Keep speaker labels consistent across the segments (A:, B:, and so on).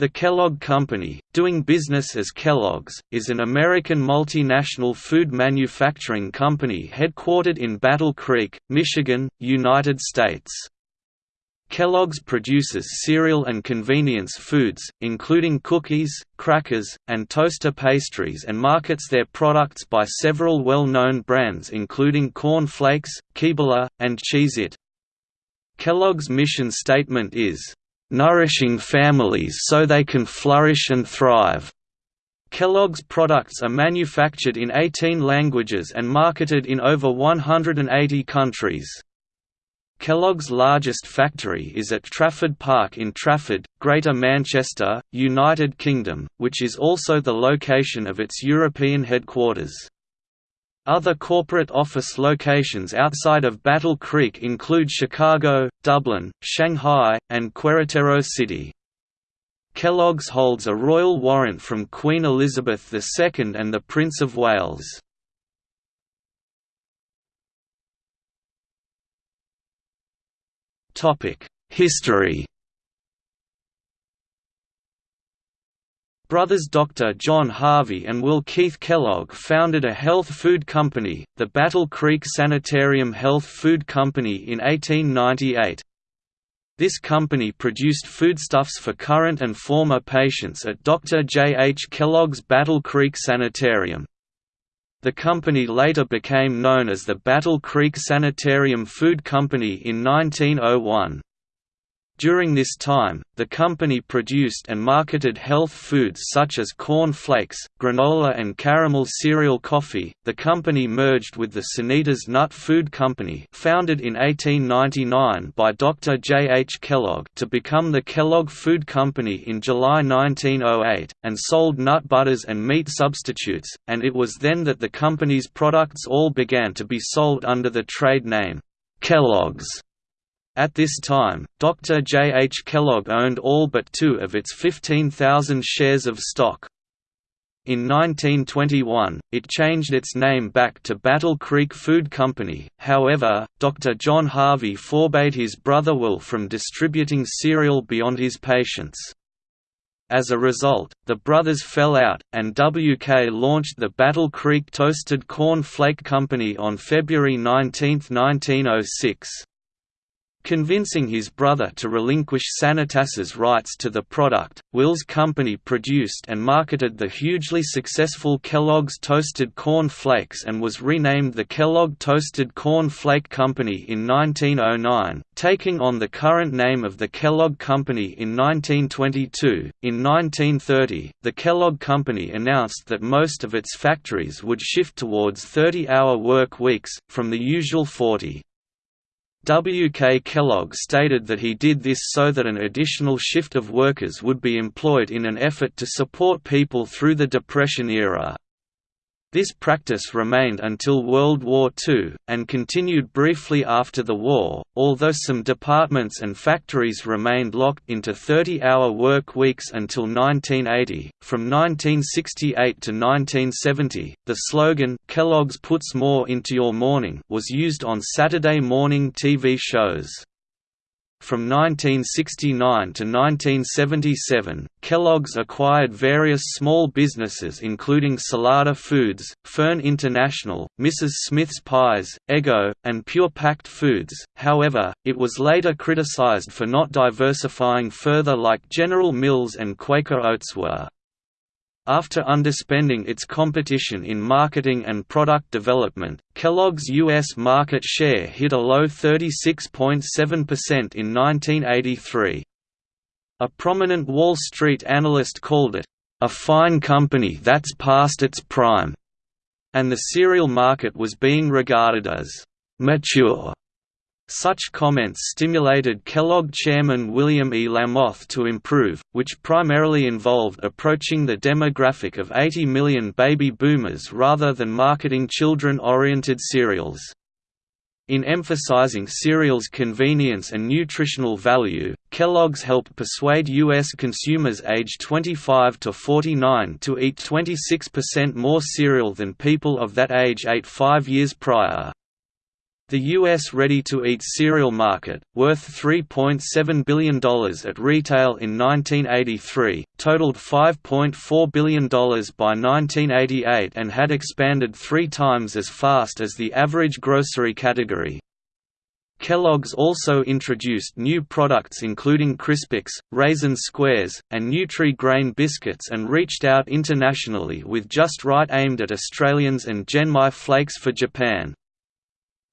A: The Kellogg Company, doing business as Kellogg's, is an American multinational food manufacturing company headquartered in Battle Creek, Michigan, United States. Kellogg's produces cereal and convenience foods, including cookies, crackers, and toaster pastries and markets their products by several well-known brands including Corn Flakes, Keebler, and Cheez-It. Kellogg's mission statement is, nourishing families so they can flourish and thrive. Kellogg's products are manufactured in 18 languages and marketed in over 180 countries. Kellogg's largest factory is at Trafford Park in Trafford, Greater Manchester, United Kingdom, which is also the location of its European headquarters. Other corporate office locations outside of Battle Creek include Chicago, Dublin, Shanghai, and Querétaro City. Kellogg's holds a royal warrant from Queen Elizabeth II and the Prince of Wales. History Brothers Dr. John Harvey and Will Keith Kellogg founded a health food company, the Battle Creek Sanitarium Health Food Company in 1898. This company produced foodstuffs for current and former patients at Dr. J. H. Kellogg's Battle Creek Sanitarium. The company later became known as the Battle Creek Sanitarium Food Company in 1901. During this time, the company produced and marketed health foods such as corn flakes, granola, and caramel cereal coffee. The company merged with the Sanitas Nut Food Company, founded in 1899 by Dr. J. H. Kellogg, to become the Kellogg Food Company in July 1908, and sold nut butters and meat substitutes, and it was then that the company's products all began to be sold under the trade name Kellogg's. At this time, Dr. J. H. Kellogg owned all but two of its 15,000 shares of stock. In 1921, it changed its name back to Battle Creek Food Company, however, Dr. John Harvey forbade his brother Will from distributing cereal beyond his patients. As a result, the brothers fell out, and WK launched the Battle Creek Toasted Corn Flake Company on February 19, 1906. Convincing his brother to relinquish Sanitas's rights to the product, Will's company produced and marketed the hugely successful Kellogg's Toasted Corn Flakes and was renamed the Kellogg Toasted Corn Flake Company in 1909, taking on the current name of the Kellogg Company in 1922. In 1930, the Kellogg Company announced that most of its factories would shift towards 30 hour work weeks, from the usual 40. W. K. Kellogg stated that he did this so that an additional shift of workers would be employed in an effort to support people through the Depression era. This practice remained until World War II, and continued briefly after the war, although some departments and factories remained locked into 30-hour work weeks until 1980. From 1968 to 1970, the slogan, Kellogg's puts more into your morning was used on Saturday morning TV shows. From 1969 to 1977, Kellogg's acquired various small businesses including Salada Foods, Fearn International, Mrs. Smith's Pies, Eggo, and Pure Packed Foods, however, it was later criticized for not diversifying further like General Mills and Quaker Oats were. After underspending its competition in marketing and product development, Kellogg's U.S. market share hit a low 36.7% in 1983. A prominent Wall Street analyst called it, "...a fine company that's past its prime", and the cereal market was being regarded as "...mature". Such comments stimulated Kellogg chairman William E. Lamothe to improve, which primarily involved approaching the demographic of 80 million baby boomers rather than marketing children-oriented cereals. In emphasizing cereal's convenience and nutritional value, Kellogg's helped persuade U.S. consumers aged 25 to 49 to eat 26% more cereal than people of that age ate five years prior. The U.S. ready-to-eat cereal market, worth $3.7 billion at retail in 1983, totaled $5.4 billion by 1988 and had expanded three times as fast as the average grocery category. Kellogg's also introduced new products including Crispix, Raisin Squares, and Nutri-Grain biscuits and reached out internationally with Just Right aimed at Australians and Genmai Flakes for Japan.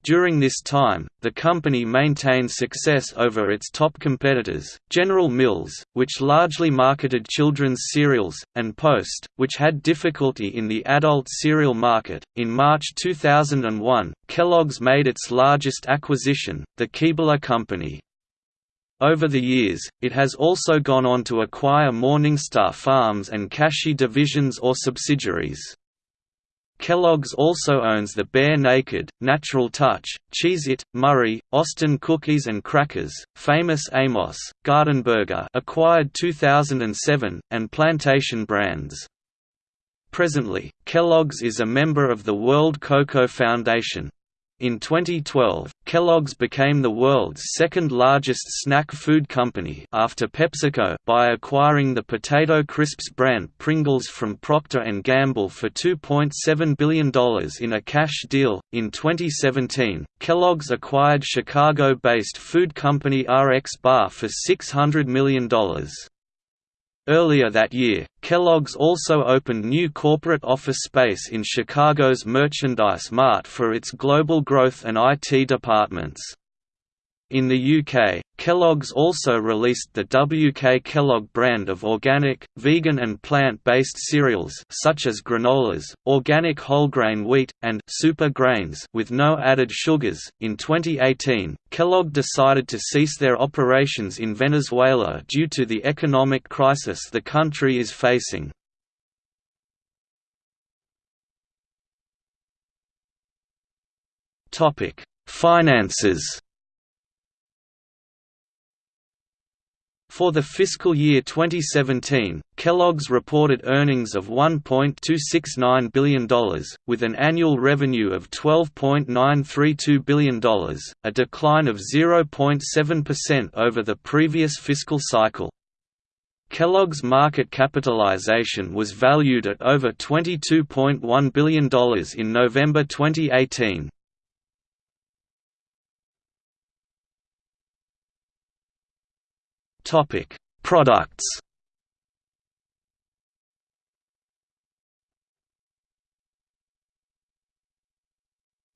A: During this time, the company maintained success over its top competitors, General Mills, which largely marketed children's cereals, and Post, which had difficulty in the adult cereal market. In March 2001, Kellogg's made its largest acquisition, the Keebler Company. Over the years, it has also gone on to acquire Morningstar Farms and Kashi divisions or subsidiaries. Kellogg's also owns the Bear Naked, Natural Touch, Cheez-It, Murray, Austin Cookies and Crackers, Famous Amos, Gardenburger acquired 2007, and Plantation Brands. Presently, Kellogg's is a member of the World Cocoa Foundation. In 2012, Kellogg's became the world's second-largest snack food company after PepsiCo by acquiring the potato crisps brand Pringles from Procter & Gamble for $2.7 billion in a cash deal. In 2017, Kellogg's acquired Chicago-based food company RX Bar for $600 million. Earlier that year, Kellogg's also opened new corporate office space in Chicago's Merchandise Mart for its global growth and IT departments. In the UK, Kellogg's also released the WK Kellogg brand of organic, vegan and plant-based cereals such as granolas, organic whole grain wheat, and super grains with no added sugars. In 2018, Kellogg decided to cease their operations in Venezuela due to the economic crisis the country is facing. Topic: Finances For the fiscal year 2017, Kellogg's reported earnings of $1.269 billion, with an annual revenue of $12.932 billion, a decline of 0.7% over the previous fiscal cycle. Kellogg's market capitalization was valued at over $22.1 billion in November 2018. Topic: Products.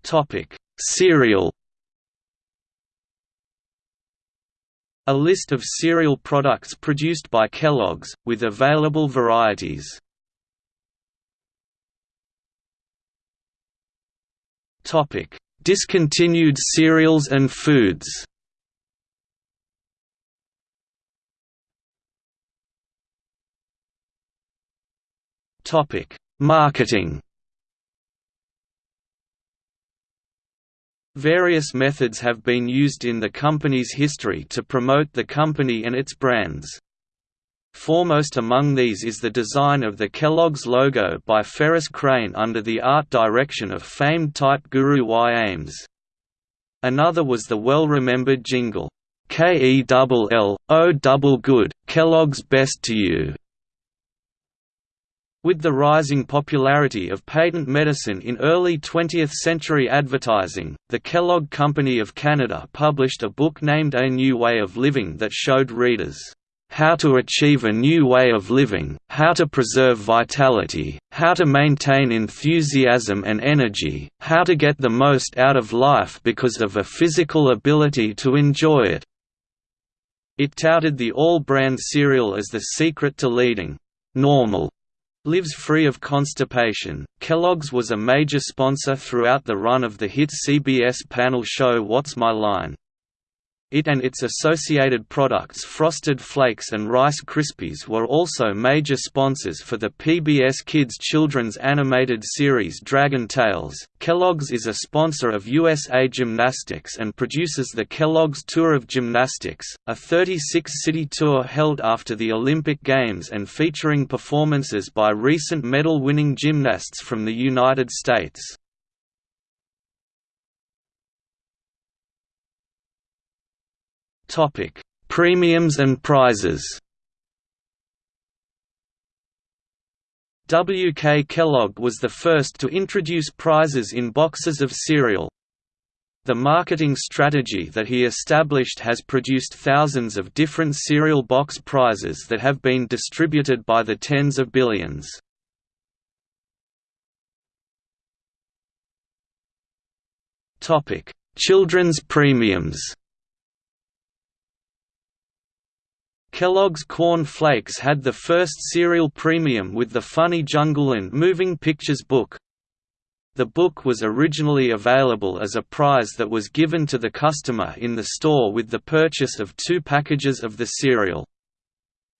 A: Topic: Cereal. A list of cereal products produced by Kellogg's, with available varieties. Discontinued cereals and foods Topic: Marketing. Various methods have been used in the company's history to promote the company and its brands. Foremost among these is the design of the Kellogg's logo by Ferris Crane under the art direction of famed type guru Y. Ames. Another was the well-remembered jingle, K-E-double-L-O-double good, Kellogg's best to you. With the rising popularity of patent medicine in early 20th-century advertising, the Kellogg Company of Canada published a book named A New Way of Living that showed readers, "...how to achieve a new way of living, how to preserve vitality, how to maintain enthusiasm and energy, how to get the most out of life because of a physical ability to enjoy it." It touted the all-brand cereal as the secret to leading normal Lives free of constipation, Kellogg's was a major sponsor throughout the run of the hit CBS panel show What's My Line? It and its associated products Frosted Flakes and Rice Krispies were also major sponsors for the PBS Kids children's animated series Dragon Tales. Kellogg's is a sponsor of USA Gymnastics and produces the Kellogg's Tour of Gymnastics, a 36-city tour held after the Olympic Games and featuring performances by recent medal-winning gymnasts from the United States. Premiums and prizes W. K. Kellogg was the first to introduce prizes in boxes of cereal. The marketing strategy that he established has produced thousands of different cereal box prizes that have been distributed by the tens of billions. Children's premiums Kellogg's Corn Flakes had the first cereal premium with the Funny Jungleland Moving Pictures book. The book was originally available as a prize that was given to the customer in the store with the purchase of two packages of the cereal.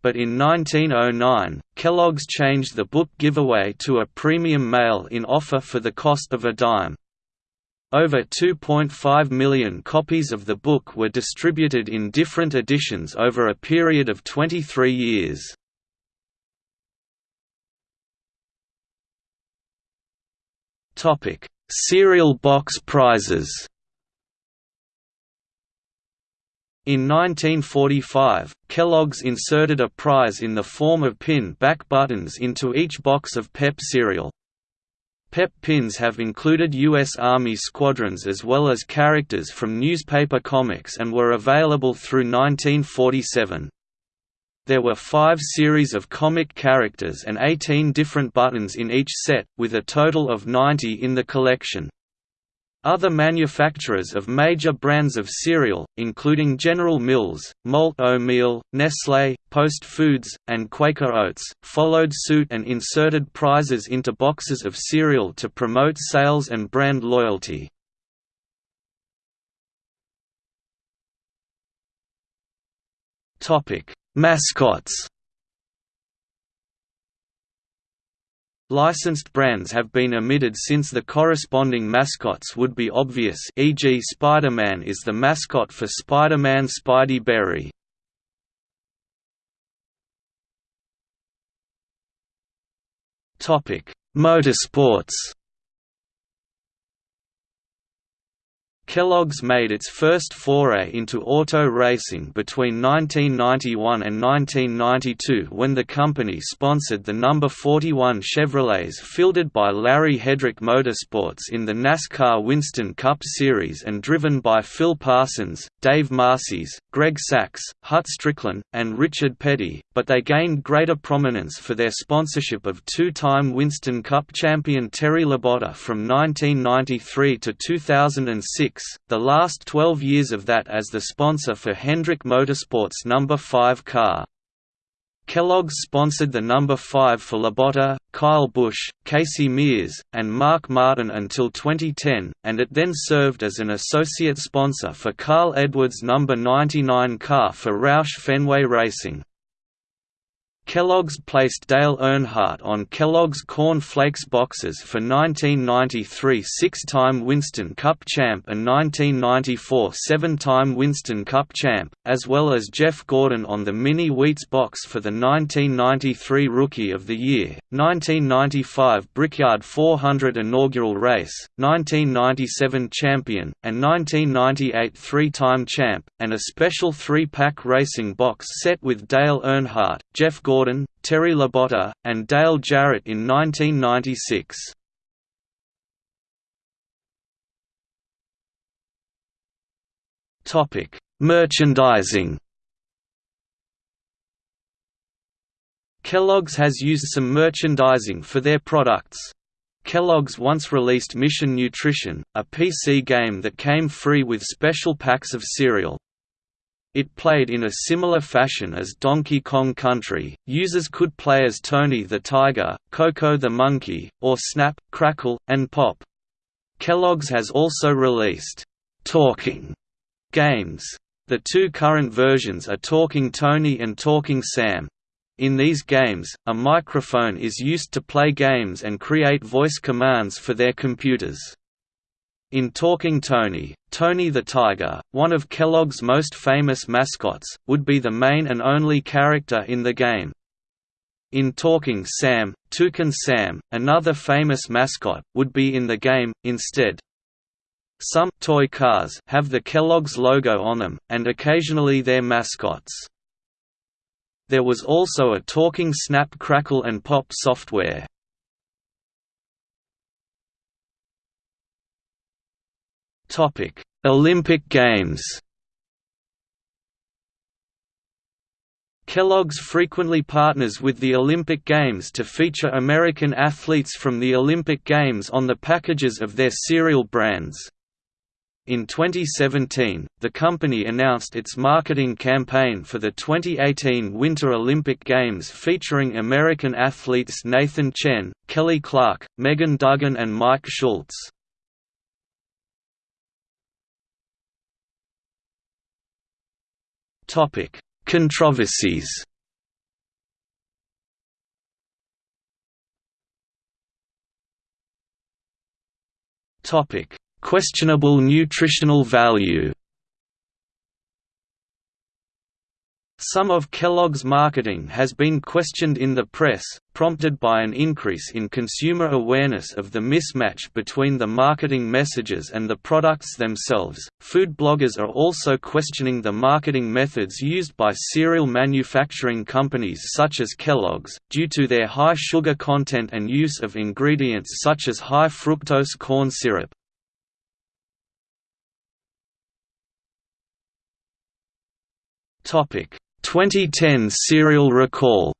A: But in 1909, Kellogg's changed the book giveaway to a premium mail-in offer for the cost of a dime. Over 2.5 million copies of the book were distributed in different editions over a period of 23 years. Cereal box prizes In 1945, Kellogg's inserted a prize in the form of pin back buttons into each box of Pep cereal. PEP pins have included U.S. Army squadrons as well as characters from newspaper comics and were available through 1947. There were five series of comic characters and 18 different buttons in each set, with a total of 90 in the collection. Other manufacturers of major brands of cereal, including General Mills, Malt-O-Meal, Nestlé, Post Foods, and Quaker Oats, followed suit and inserted prizes into boxes of cereal to promote sales and brand loyalty. Mascots Licensed brands have been omitted since the corresponding mascots would be obvious e.g. Spider-Man is the mascot for Spider-Man Spidey Berry. Motorsports Kellogg's made its first foray into auto racing between 1991 and 1992 when the company sponsored the number 41 Chevrolets fielded by Larry Hedrick Motorsports in the NASCAR Winston Cup Series and driven by Phil Parsons, Dave Marcis, Greg Sacks, Hut Strickland, and Richard Petty, but they gained greater prominence for their sponsorship of two-time Winston Cup champion Terry Labonte from 1993 to 2006 the last 12 years of that as the sponsor for Hendrick Motorsports' number 5 car. Kellogg's sponsored the number 5 for Labonte, Kyle Busch, Casey Mears, and Mark Martin until 2010, and it then served as an associate sponsor for Carl Edwards' number 99 car for Roush Fenway Racing. Kellogg's placed Dale Earnhardt on Kellogg's Corn Flakes boxes for 1993 six-time Winston Cup champ and 1994 seven-time Winston Cup champ, as well as Jeff Gordon on the Mini Wheats box for the 1993 Rookie of the Year, 1995 Brickyard 400 inaugural race, 1997 champion, and 1998 three-time champ, and a special three-pack racing box set with Dale Earnhardt, Jeff Gordon Gordon, Terry Labonte, and Dale Jarrett in 1996. Topic: Merchandising. Kellogg's has used some merchandising for their products. Kellogg's once released Mission Nutrition, a PC game that came free with special packs of cereal. It played in a similar fashion as Donkey Kong Country, users could play as Tony the Tiger, Coco the Monkey, or Snap, Crackle, and Pop. Kellogg's has also released «Talking» games. The two current versions are Talking Tony and Talking Sam. In these games, a microphone is used to play games and create voice commands for their computers. In Talking Tony, Tony the Tiger, one of Kellogg's most famous mascots, would be the main and only character in the game. In Talking Sam, Toucan Sam, another famous mascot, would be in the game, instead. Some toy cars have the Kellogg's logo on them, and occasionally their mascots. There was also a talking Snap Crackle and Pop software. Olympic Games Kellogg's frequently partners with the Olympic Games to feature American athletes from the Olympic Games on the packages of their cereal brands. In 2017, the company announced its marketing campaign for the 2018 Winter Olympic Games featuring American athletes Nathan Chen, Kelly Clark, Megan Duggan and Mike Schultz. Controversies. Topic Questionable nutritional value Some of Kellogg's marketing has been questioned in the press, prompted by an increase in consumer awareness of the mismatch between the marketing messages and the products themselves. Food bloggers are also questioning the marketing methods used by cereal manufacturing companies such as Kellogg's, due to their high sugar content and use of ingredients such as high fructose corn syrup. 2010 cereal recall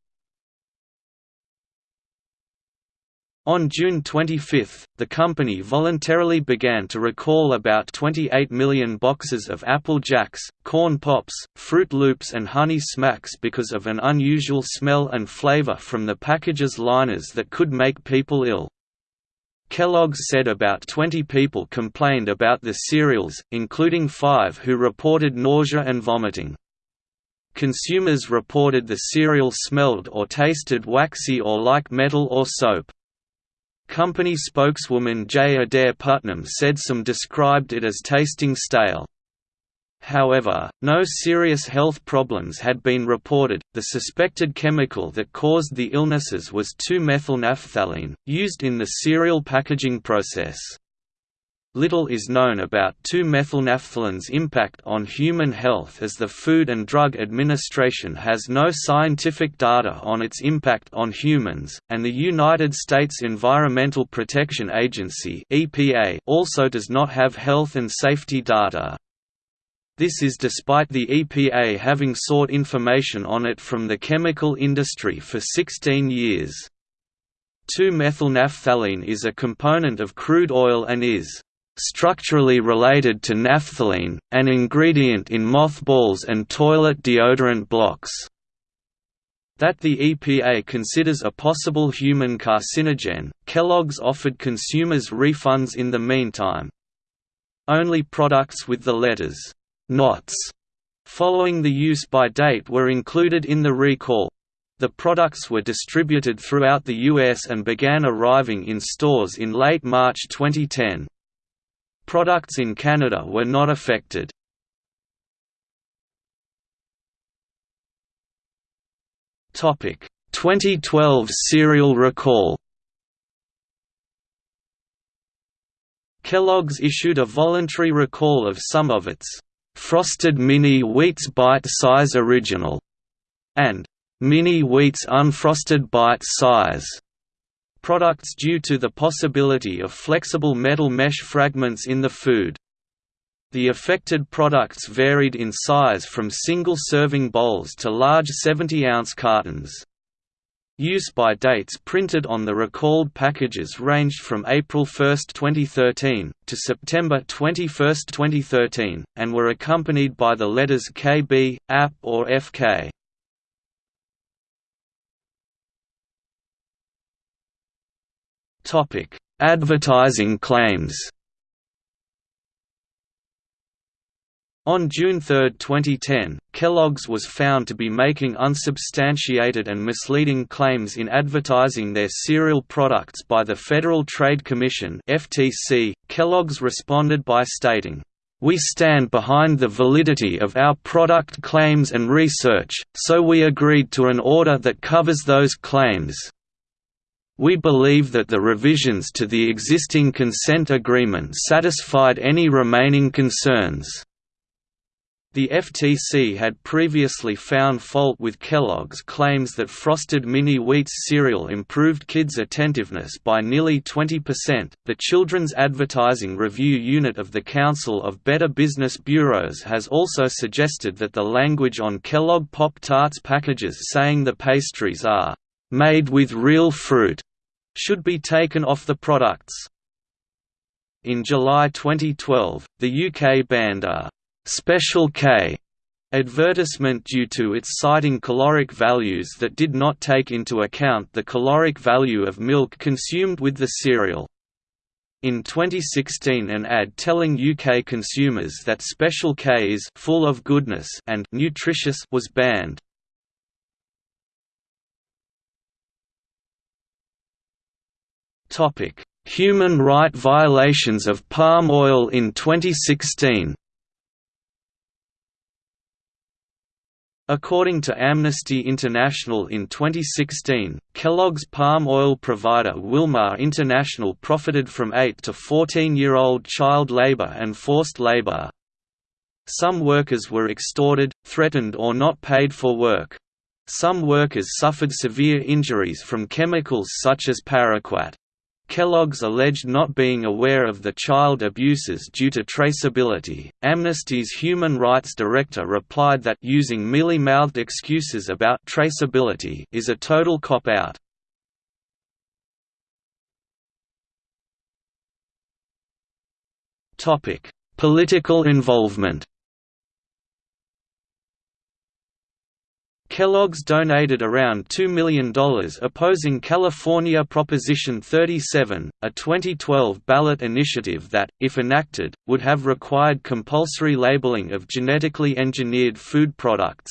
A: On June 25, the company voluntarily began to recall about 28 million boxes of Apple Jacks, Corn Pops, Froot Loops and Honey Smacks because of an unusual smell and flavor from the package's liners that could make people ill. Kellogg's said about 20 people complained about the cereals, including five who reported nausea and vomiting. Consumers reported the cereal smelled or tasted waxy or like metal or soap. Company spokeswoman J. Adair Putnam said some described it as tasting stale. However, no serious health problems had been reported. The suspected chemical that caused the illnesses was 2-methylnaphthalene, used in the cereal packaging process. Little is known about 2-methylnaphthalene's impact on human health as the Food and Drug Administration has no scientific data on its impact on humans, and the United States Environmental Protection Agency (EPA) also does not have health and safety data. This is despite the EPA having sought information on it from the chemical industry for 16 years. 2-methylnaphthalene is a component of crude oil and is structurally related to naphthalene, an ingredient in mothballs and toilet deodorant blocks. That the EPA considers a possible human carcinogen, Kellogg's offered consumers refunds in the meantime. Only products with the letters NOTS following the use by date were included in the recall. The products were distributed throughout the US and began arriving in stores in late March 2010. Products in Canada were not affected. Topic 2012 cereal recall Kellogg's issued a voluntary recall of some of its Frosted Mini Wheats Bite Size Original and Mini Wheats Unfrosted Bite Size products due to the possibility of flexible metal mesh fragments in the food. The affected products varied in size from single-serving bowls to large 70-ounce cartons. Use by dates printed on the recalled packages ranged from April 1, 2013, to September 21, 2013, and were accompanied by the letters KB, AP or FK. Advertising claims. On June 3, 2010, Kellogg's was found to be making unsubstantiated and misleading claims in advertising their cereal products by the Federal Trade Commission (FTC). Kellogg's responded by stating, "We stand behind the validity of our product claims and research, so we agreed to an order that covers those claims." We believe that the revisions to the existing consent agreement satisfied any remaining concerns. The FTC had previously found fault with Kellogg's claims that Frosted Mini Wheats cereal improved kids' attentiveness by nearly 20%. The Children's Advertising Review Unit of the Council of Better Business Bureaus has also suggested that the language on Kellogg Pop Tarts packages saying the pastries are made with real fruit should be taken off the products. In July 2012, the UK banned a Special K advertisement due to its citing caloric values that did not take into account the caloric value of milk consumed with the cereal. In 2016 an ad telling UK consumers that Special K is full of goodness and nutritious was banned. Human right violations of palm oil in 2016 According to Amnesty International in 2016, Kellogg's palm oil provider Wilmar International profited from 8 to 14-year-old child labor and forced labor. Some workers were extorted, threatened or not paid for work. Some workers suffered severe injuries from chemicals such as paraquat. Kellogg's alleged not being aware of the child abuses due to traceability. Amnesty's human rights director replied that using mealy-mouthed excuses about traceability is a total cop-out. Topic: Political involvement. Kellogg's donated around $2 million opposing California Proposition 37, a 2012 ballot initiative that, if enacted, would have required compulsory labeling of genetically engineered food products.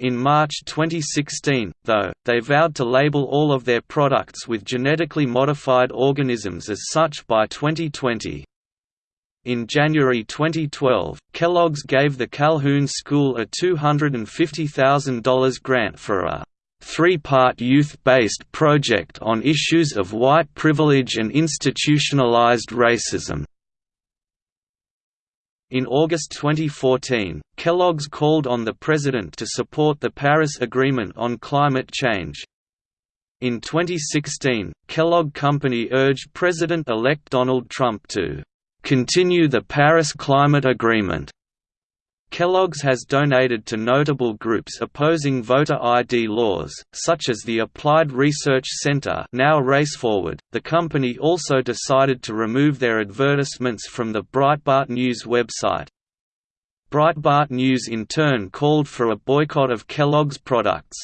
A: In March 2016, though, they vowed to label all of their products with genetically modified organisms as such by 2020. In January 2012, Kellogg's gave the Calhoun School a $250,000 grant for a three-part youth-based project on issues of white privilege and institutionalized racism. In August 2014, Kellogg's called on the President to support the Paris Agreement on climate change. In 2016, Kellogg Company urged President-elect Donald Trump to continue the Paris Climate Agreement. Kellogg's has donated to notable groups opposing voter ID laws, such as the Applied Research Center now RaceForward. The company also decided to remove their advertisements from the Breitbart News website. Breitbart News in turn called for a boycott of Kellogg's products.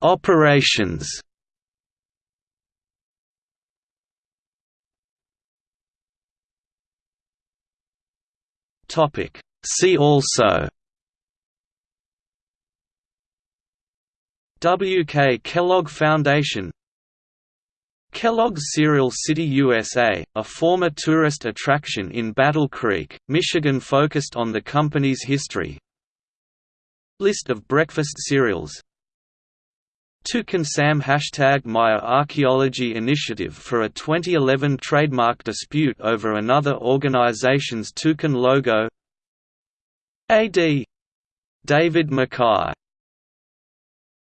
A: Operations Topic. See also W. K. Kellogg Foundation Kellogg's Cereal City USA, a former tourist attraction in Battle Creek, Michigan focused on the company's history List of breakfast cereals Toucan Sam Hashtag Maya Archaeology Initiative for a 2011 trademark dispute over another organization's toucan logo A.D. David Mackay